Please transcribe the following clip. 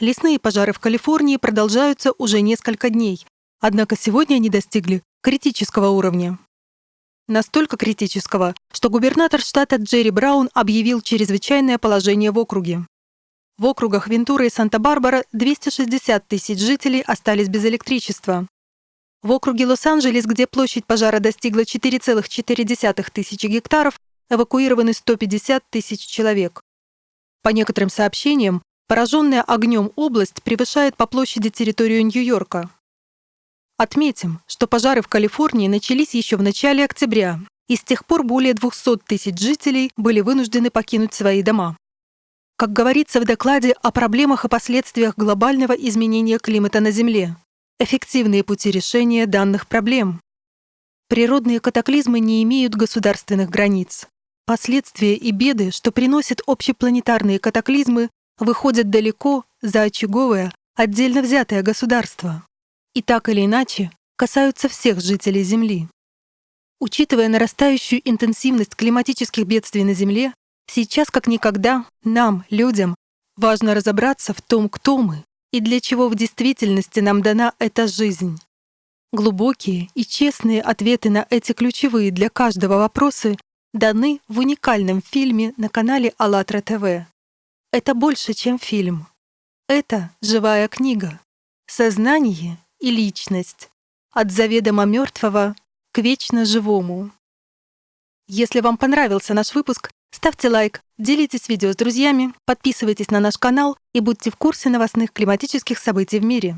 Лесные пожары в Калифорнии продолжаются уже несколько дней, однако сегодня они достигли критического уровня. Настолько критического, что губернатор штата Джерри Браун объявил чрезвычайное положение в округе. В округах Вентура и Санта-Барбара 260 тысяч жителей остались без электричества. В округе Лос-Анджелес, где площадь пожара достигла 4,4 тысячи гектаров, эвакуированы 150 тысяч человек. По некоторым сообщениям, пораженная огнем область превышает по площади территорию Нью-Йорка. Отметим, что пожары в Калифорнии начались еще в начале октября, и с тех пор более 200 тысяч жителей были вынуждены покинуть свои дома. Как говорится в докладе о проблемах и последствиях глобального изменения климата на Земле, эффективные пути решения данных проблем. Природные катаклизмы не имеют государственных границ. Последствия и беды, что приносят общепланетарные катаклизмы, выходят далеко за очаговое, отдельно взятое государство и так или иначе касаются всех жителей Земли. Учитывая нарастающую интенсивность климатических бедствий на Земле, сейчас как никогда нам, людям, важно разобраться в том, кто мы и для чего в действительности нам дана эта жизнь. Глубокие и честные ответы на эти ключевые для каждого вопросы даны в уникальном фильме на канале АЛЛАТРА ТВ. Это больше, чем фильм. Это живая книга. Сознание и личность, от заведомо мертвого к вечно живому. Если вам понравился наш выпуск, ставьте лайк, делитесь видео с друзьями, подписывайтесь на наш канал и будьте в курсе новостных климатических событий в мире.